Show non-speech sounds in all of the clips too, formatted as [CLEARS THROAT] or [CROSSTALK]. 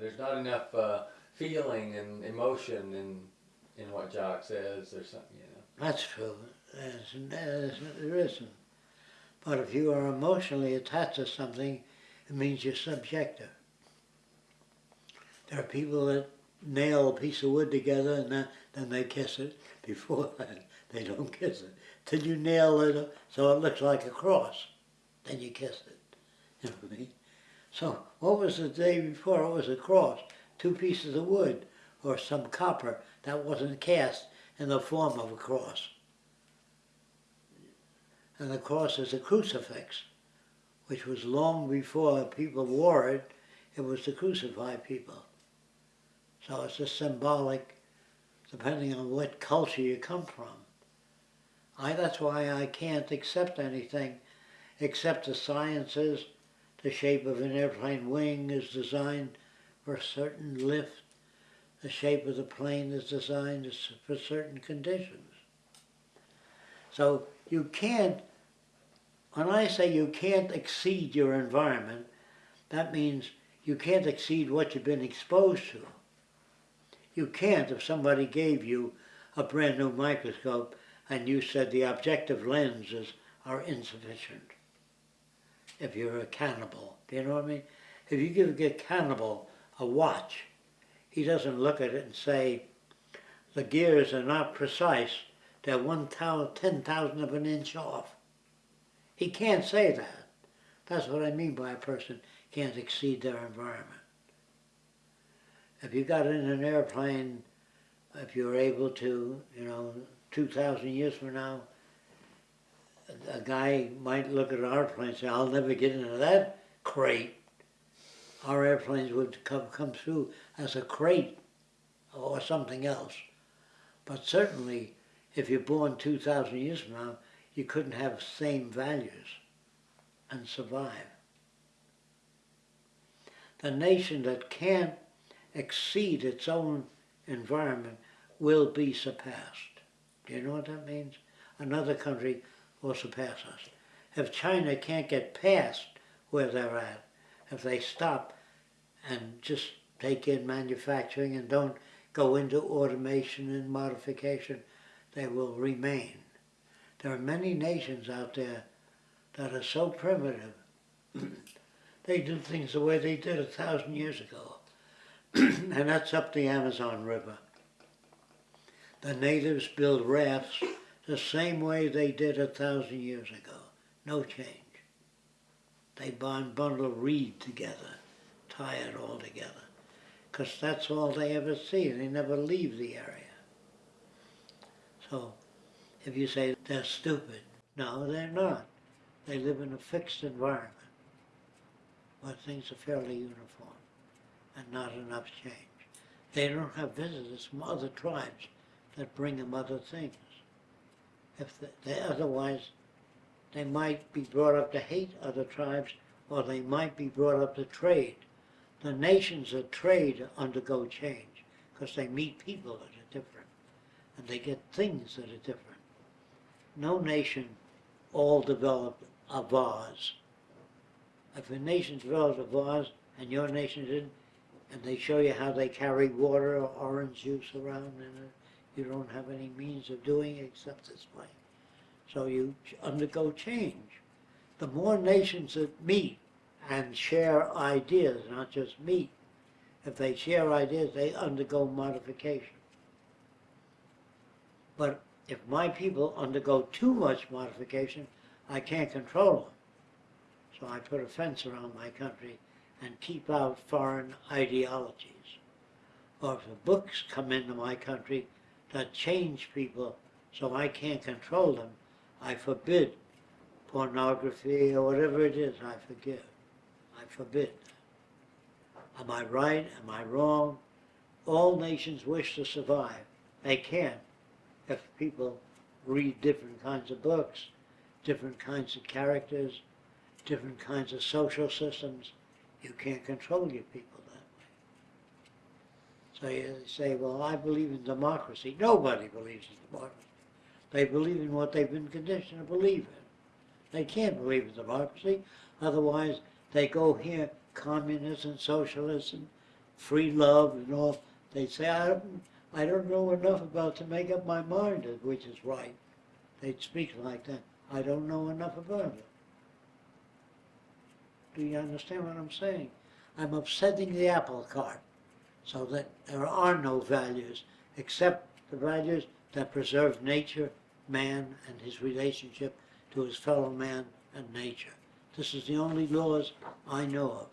there's not enough uh, feeling and emotion in in what Jacque says or something, you know. That's true. There's, there's, there isn't. But if you are emotionally attached to something, it means you're subjective. There are people that nail a piece of wood together and then, then they kiss it. [LAUGHS] Before that, they don't kiss it. Till you nail it so it looks like a cross. Then you kiss it. You know what I mean? So what was the day before? It was a cross. Two pieces of wood or some copper that wasn't cast in the form of a cross. And the cross is a crucifix, which was long before people wore it. It was to crucify people. So it's a symbolic, depending on what culture you come from. I, that's why I can't accept anything except the sciences, the shape of an airplane wing is designed for certain lift, the shape of the plane is designed for certain conditions. So you can't, when I say you can't exceed your environment, that means you can't exceed what you've been exposed to. You can't if somebody gave you a brand new microscope and you said the objective lenses are insufficient. If you're a cannibal, do you know what I mean? If you give a cannibal a watch, he doesn't look at it and say, the gears are not precise, they're one ten thousand of an inch off. He can't say that. That's what I mean by a person can't exceed their environment. If you got in an airplane, if you're able to, you know, 2,000 years from now, a guy might look at our plane and say, I'll never get into that crate. Our airplanes would come, come through as a crate or something else. But certainly, if you're born 2,000 years from now, you couldn't have same values and survive. The nation that can't exceed its own environment will be surpassed. Do you know what that means? Another country will surpass us. If China can't get past where they're at, if they stop and just take in manufacturing and don't go into automation and modification, they will remain. There are many nations out there that are so primitive. [CLEARS THROAT] they do things the way they did a thousand years ago. [CLEARS THROAT] and that's up the Amazon River. The natives build rafts the same way they did a thousand years ago. No change. They bond bundle reed together, tie it all together. Because that's all they ever see. They never leave the area. So, if you say they're stupid, no, they're not. They live in a fixed environment where things are fairly uniform and not enough change. They don't have visitors from other tribes that bring them other things. If they, otherwise, they might be brought up to hate other tribes, or they might be brought up to trade. The nations that trade undergo change because they meet people that are different, and they get things that are different. No nation all developed a vase. If a nation developed a vase and your nation didn't, and they show you how they carry water or orange juice around and you don't have any means of doing except this way. So you undergo change. The more nations that meet and share ideas, not just meet, if they share ideas, they undergo modification. But if my people undergo too much modification, I can't control them. So I put a fence around my country and keep out foreign ideologies. Or if the books come into my country that change people so I can't control them, I forbid pornography or whatever it is, I forgive. I forbid. Am I right? Am I wrong? All nations wish to survive. They can't if people read different kinds of books, different kinds of characters, different kinds of social systems, you can't control your people. So you say, well, I believe in democracy. Nobody believes in democracy. They believe in what they've been conditioned to believe in. They can't believe in democracy. Otherwise, they go here, communism, socialism, free love and all, they'd say, I don't, I don't know enough about to make up my mind, which is right. They'd speak like that. I don't know enough about it. Do you understand what I'm saying? I'm upsetting the apple cart so that there are no values except the values that preserve nature, man, and his relationship to his fellow man and nature. This is the only laws I know of.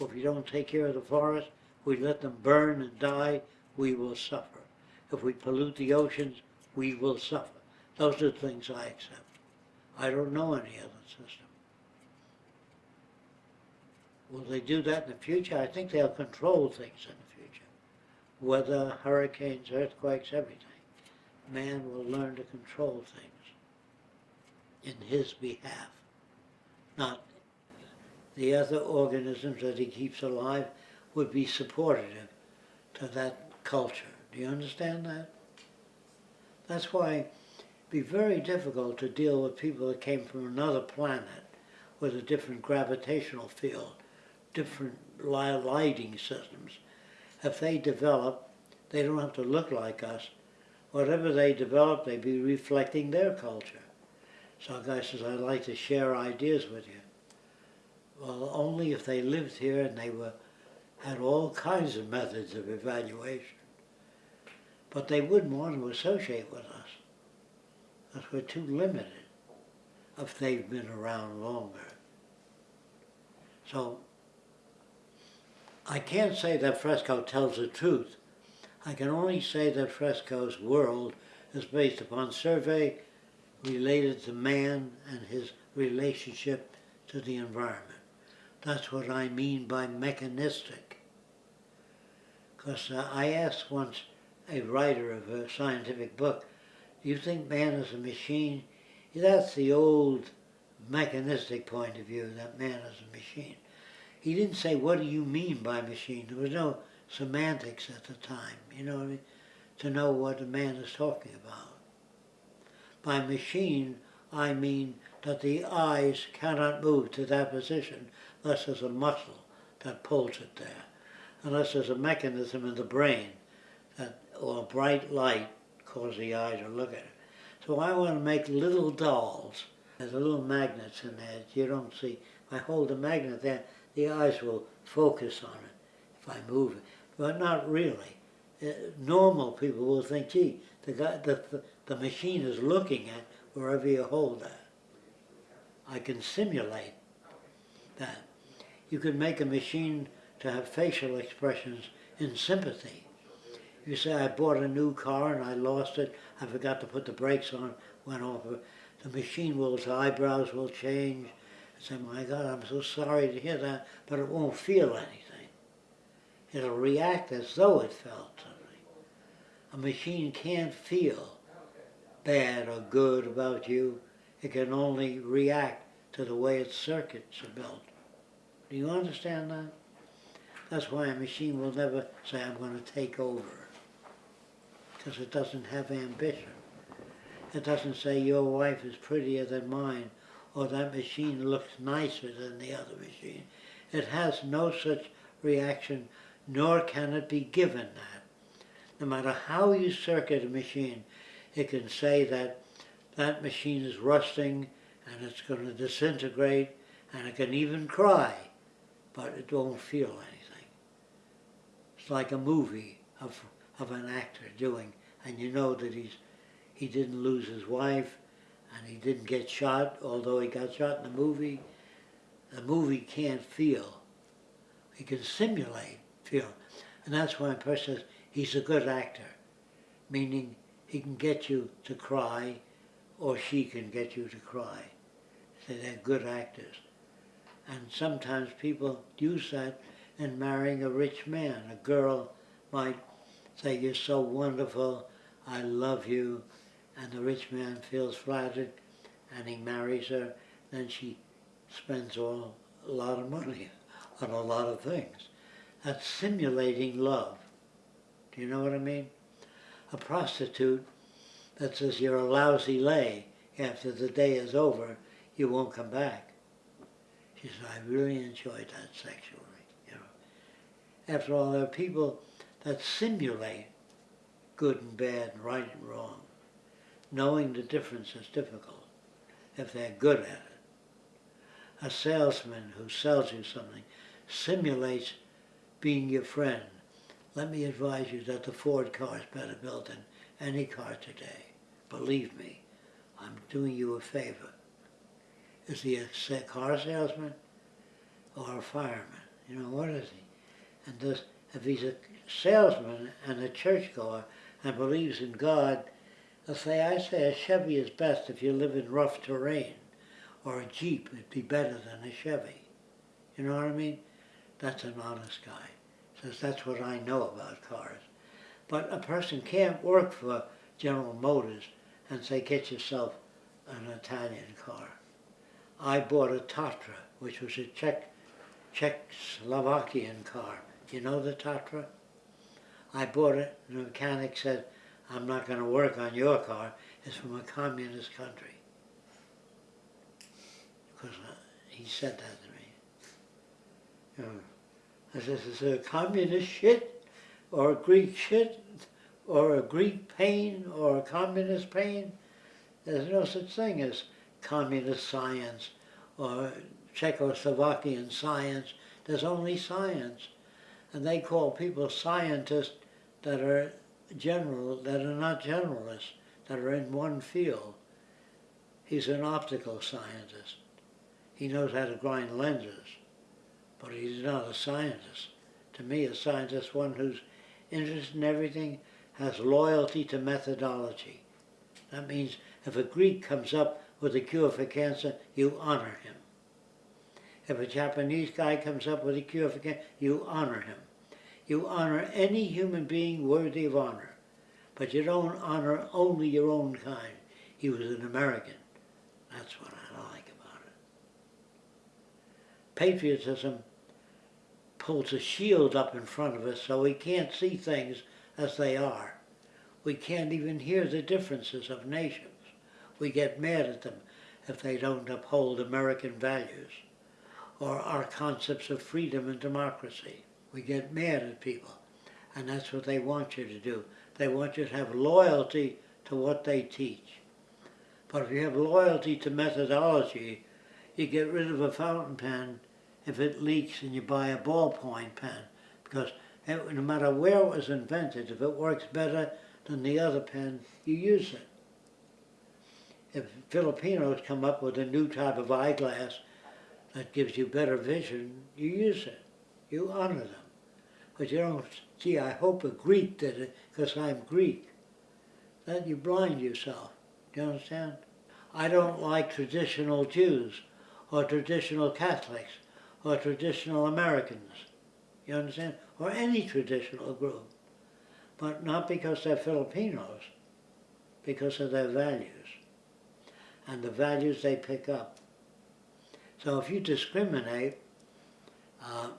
If we don't take care of the forest, we let them burn and die, we will suffer. If we pollute the oceans, we will suffer. Those are the things I accept. I don't know any other system. Will they do that in the future? I think they'll control things in. Weather, hurricanes, earthquakes, everything. Man will learn to control things in his behalf, not the other organisms that he keeps alive would be supportive to that culture. Do you understand that? That's why it'd be very difficult to deal with people that came from another planet with a different gravitational field, different lighting systems. If they develop, they don't have to look like us. Whatever they develop, they'd be reflecting their culture. So guy says, I'd like to share ideas with you. Well, only if they lived here and they were had all kinds of methods of evaluation. But they wouldn't want to associate with us. Because we're too limited if they've been around longer. So I can't say that Fresco tells the truth. I can only say that Fresco's world is based upon survey related to man and his relationship to the environment. That's what I mean by mechanistic. Because uh, I asked once a writer of a scientific book, do you think man is a machine? That's the old mechanistic point of view, that man is a machine. He didn't say, what do you mean by machine? There was no semantics at the time, you know? To know what a man is talking about. By machine, I mean that the eyes cannot move to that position unless there's a muscle that pulls it there, unless there's a mechanism in the brain that, or a bright light cause the eye to look at it. So I want to make little dolls. There's little magnets in there you don't see. I hold the magnet there, the eyes will focus on it if I move it, but not really. Uh, normal people will think, gee, the, guy, the, the, machine is looking at wherever you hold that. I can simulate that. You can make a machine to have facial expressions in sympathy. You say, I bought a new car and I lost it, I forgot to put the brakes on, went off. The machine will, eyebrows will change. I say, my God, I'm so sorry to hear that, but it won't feel anything. It'll react as though it felt something. A machine can't feel bad or good about you. It can only react to the way its circuits are built. Do you understand that? That's why a machine will never say, I'm going to take over. Because it doesn't have ambition. It doesn't say, your wife is prettier than mine, or that machine looks nicer than the other machine. It has no such reaction, nor can it be given that. No matter how you circuit a machine, it can say that that machine is rusting and it's going to disintegrate and it can even cry, but it won't feel anything. It's like a movie of, of an actor doing, and you know that he's, he didn't lose his wife and he didn't get shot, although he got shot in the movie. The movie can't feel. He can simulate feel. And that's why a person says he's a good actor, meaning he can get you to cry or she can get you to cry. So they're good actors. And sometimes people use that in marrying a rich man. A girl might say, you're so wonderful, I love you, and the rich man feels flattered and he marries her, then she spends all, a lot of money [LAUGHS] on a lot of things. That's simulating love. Do you know what I mean? A prostitute that says you're a lousy lay after the day is over, you won't come back. She said, I really enjoyed that sexually. You know. After all, there are people that simulate good and bad, right and wrong. Knowing the difference is difficult if they're good at it. A salesman who sells you something simulates being your friend. Let me advise you that the Ford car is better built than any car today. Believe me, I'm doing you a favor. Is he a car salesman or a fireman? You know, what is he? And does, if he's a salesman and a churchgoer and believes in God, they'll say, I say a Chevy is best if you live in rough terrain, or a Jeep it'd be better than a Chevy. You know what I mean? That's an honest guy. Says, that's what I know about cars. But a person can't work for General Motors and say, get yourself an Italian car. I bought a Tatra, which was a Czech, Czechoslovakian car. You know the Tatra? I bought it, and the mechanic said, I'm not going to work on your car. It's from a communist country. Because uh, he said that to me. Know, I said, is it a communist shit, or Greek shit, or a Greek pain, or a communist pain? There's no such thing as communist science or Czechoslovakian science. There's only science. And they call people scientists that are general, that are not generalists, that are in one field. He's an optical scientist. He knows how to grind lenses, but he's not a scientist. To me, a scientist is one who's interested in everything, has loyalty to methodology. That means if a Greek comes up with a cure for cancer, you honor him. If a Japanese guy comes up with a cure for cancer, you honor him. You honor any human being worthy of honor, but you don't honor only your own kind. He was an American. That's what I like about it. Patriotism pulls a shield up in front of us so we can't see things as they are. We can't even hear the differences of nations. We get mad at them if they don't uphold American values or our concepts of freedom and democracy. We get mad at people, and that's what they want you to do. They want you to have loyalty to what they teach. But if you have loyalty to methodology, you get rid of a fountain pen if it leaks and you buy a ballpoint pen because it, no matter where it was invented, if it works better than the other pen, you use it. If Filipinos come up with a new type of eyeglass that gives you better vision, you use it. You honor them. But you don't, gee, I hope a Greek did it because I'm Greek. Then you blind yourself. Do you understand? I don't like traditional Jews or traditional Catholics or traditional Americans. You understand? Or any traditional group. But not because they're Filipinos, because of their values and the values they pick up. So if you discriminate, uh,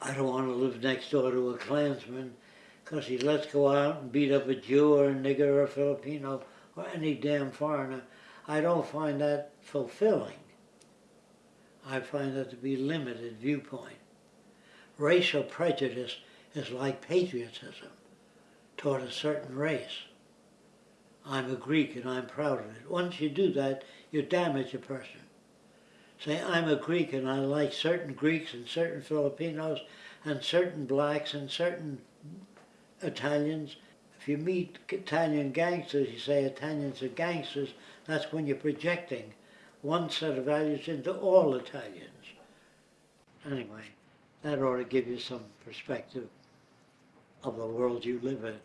I don't want to live next door to a Klansman because he lets go out and beat up a Jew or a nigger or a Filipino or any damn foreigner. I don't find that fulfilling. I find that to be limited viewpoint. Racial prejudice is like patriotism toward a certain race. I'm a Greek and I'm proud of it. Once you do that, you damage a person. Say, I'm a Greek and I like certain Greeks and certain Filipinos and certain blacks and certain Italians. If you meet Italian gangsters, you say Italians are gangsters, that's when you're projecting one set of values into all Italians. Anyway, that ought to give you some perspective of the world you live in.